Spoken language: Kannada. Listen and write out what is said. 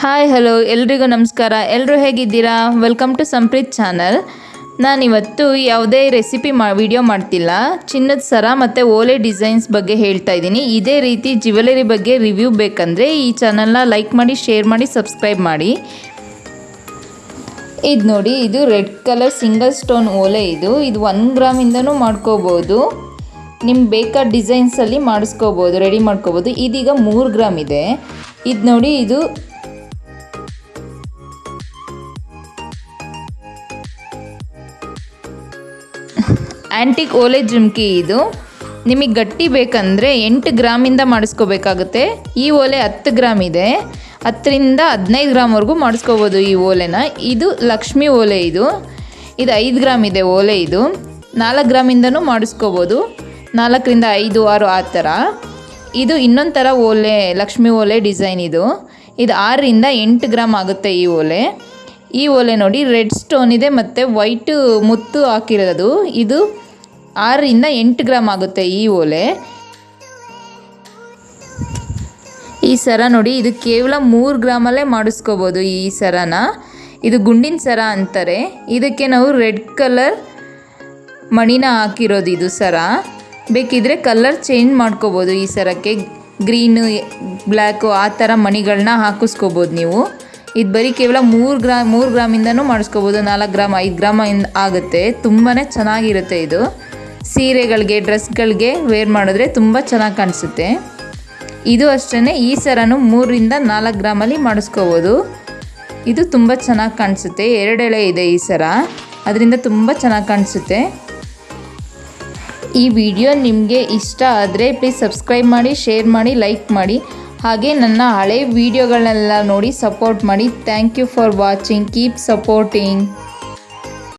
ಹಾಯ್, ಹಲೋ, ಎಲ್ರಿಗೂ ನಮಸ್ಕಾರ. ಎಲ್ಲರೂ ಹೇಗಿದ್ದೀರಾ? ವೆಲ್ಕಮ್ ಟು ಸಂಪ್ರೀತ್ ಚಾನಲ್ ನಾನಿವತ್ತು ಯಾವುದೇ ರೆಸಿಪಿ ಮಾ ವಿಡಿಯೋ ಮಾಡ್ತಿಲ್ಲ. ಚಿನ್ನದ ಸರ ಮತ್ತು ಓಲೆ ಡಿಸೈನ್ಸ್ ಬಗ್ಗೆ ಹೇಳ್ತಾ ಇದ್ದೀನಿ. ಇದೇ ರೀತಿ ಜ್ಯುವೆಲರಿ ಬಗ್ಗೆ ರಿವ್ಯೂ ಬೇಕಂದರೆ ಈ ಚಾನಲ್ನ ಲೈಕ್ ಮಾಡಿ ಶೇರ್ ಮಾಡಿ ಸಬ್ಸ್ಕ್ರೈಬ್ ಮಾಡಿ. ಇದು ನೋಡಿ, ಇದು ರೆಡ್ ಕಲರ್ ಸಿಂಗಲ್ ಸ್ಟೋನ್ ಓಲೆ ಇದು. ಇದು ಒನ್ ಗ್ರಾಮಿಂದನೂ ಮಾಡ್ಕೋಬೋದು. ನಿಮ್ಗೆ ಬೇಕಾದ ಡಿಸೈನ್ಸಲ್ಲಿ ಮಾಡಿಸ್ಕೋಬೋದು ರೆಡಿ ಮಾಡ್ಕೋಬೋದು. ಇದೀಗ ಮೂರು ಗ್ರಾಮ್ ಇದೆ. ಇದು ನೋಡಿ, ಇದು ಆ್ಯಂಟಿಕ್ ಓಲೆ ಜುಮ್ಕಿ ಇದು. ನಿಮಗೆ ಗಟ್ಟಿ ಬೇಕಂದರೆ ಎಂಟು ಗ್ರಾಮಿಂದ ಮಾಡಿಸ್ಕೋಬೇಕಾಗುತ್ತೆ. ಈ ಓಲೆ ಹತ್ತು ಗ್ರಾಮ್ ಇದೆ. ಹತ್ತರಿಂದ ಹದಿನೈದು ಗ್ರಾಮ್ವರೆಗೂ ಮಾಡಿಸ್ಕೋಬೋದು ಈ ಓಲೆನ. ಇದು ಲಕ್ಷ್ಮಿ ಓಲೆ ಇದು. ಇದು ಐದು ಗ್ರಾಮ್ ಇದೆ ಓಲೆ ಇದು. ನಾಲ್ಕು ಗ್ರಾಮಿಂದನೂ ಮಾಡಿಸ್ಕೋಬೋದು. ನಾಲ್ಕರಿಂದ ಐದು, ಆರು ಆ ಥರ. ಇದು ಇನ್ನೊಂದು ಥರ ಓಲೆ, ಲಕ್ಷ್ಮಿ ಓಲೆ ಡಿಸೈನ್ ಇದು. ಇದು ಆರರಿಂದ ಎಂಟು ಗ್ರಾಮ್ ಆಗುತ್ತೆ ಈ ಓಲೆ. ಈ ಓಲೆ ನೋಡಿ ರೆಡ್ ಸ್ಟೋನ್ ಇದೆ ಮತ್ತು ವೈಟ್ ಮುತ್ತು ಹಾಕಿರೋದು. ಇದು ಆರರಿಂದ ಎಂಟು ಗ್ರಾಮ್ ಆಗುತ್ತೆ ಈ ಓಲೆ. ಈ ಸರ ನೋಡಿ, ಇದು ಕೇವಲ ಮೂರು ಗ್ರಾಮಲ್ಲೇ ಮಾಡಿಸ್ಕೋಬೋದು ಈ ಸರನ. ಇದು ಗುಂಡಿನ ಸರ ಅಂತಾರೆ. ಇದಕ್ಕೆ ನಾವು ರೆಡ್ ಕಲರ್ ಮಣಿನ ಹಾಕಿರೋದು ಇದು ಸರ. ಬೇಕಿದ್ರೆ ಕಲರ್ ಚೇಂಜ್ ಮಾಡ್ಕೋಬೋದು ಈ ಸರಕ್ಕೆ. ಗ್ರೀನು, ಬ್ಲ್ಯಾಕು ಆ ಥರ ಮಣಿಗಳನ್ನ ಹಾಕಿಸ್ಕೋಬೋದು ನೀವು. ಇದು ಬರೀ ಕೇವಲ ಮೂರು ಗ್ರಾಮ್ ಮೂರು ಗ್ರಾಮಿಂದನೂ ಮಾಡಿಸ್ಕೋಬೋದು. ನಾಲ್ಕು ಗ್ರಾಮ್, ಐದು ಗ್ರಾಮ ಆಗುತ್ತೆ. ತುಂಬಾ ಚೆನ್ನಾಗಿರುತ್ತೆ ಇದು. ಸೀರೆಗಳಿಗೆ, ಡ್ರೆಸ್ಗಳಿಗೆ ವೇರ್ ಮಾಡಿದ್ರೆ ತುಂಬ ಚೆನ್ನಾಗಿ ಕಾಣಿಸುತ್ತೆ. ಇದು ಅಷ್ಟೇ ಈ ಸರನು ಮೂರರಿಂದ ನಾಲ್ಕು ಗ್ರಾಮಲ್ಲಿ ಮಾಡಿಸ್ಕೋಬೋದು. ಇದು ತುಂಬ ಚೆನ್ನಾಗಿ ಕಾಣಿಸುತ್ತೆ, ಎರಡೆಳೆ ಇದೆ ಈ ಸರ. ಅದರಿಂದ ತುಂಬ ಚೆನ್ನಾಗಿ ಕಾಣಿಸುತ್ತೆ. ಈ ವಿಡಿಯೋ ನಿಮಗೆ ಇಷ್ಟ ಆದರೆ ಪ್ಲೀಸ್ ಸಬ್ಸ್ಕ್ರೈಬ್ ಮಾಡಿ ಶೇರ್ ಮಾಡಿ ಲೈಕ್ ಮಾಡಿ. ಹಾಗೆ ನನ್ನ ಹಳೆ ವಿಡಿಯೋಗಳನ್ನೆಲ್ಲ ನೋಡಿ ಸಪೋರ್ಟ್ ಮಾಡಿ. Thank you for watching keep supporting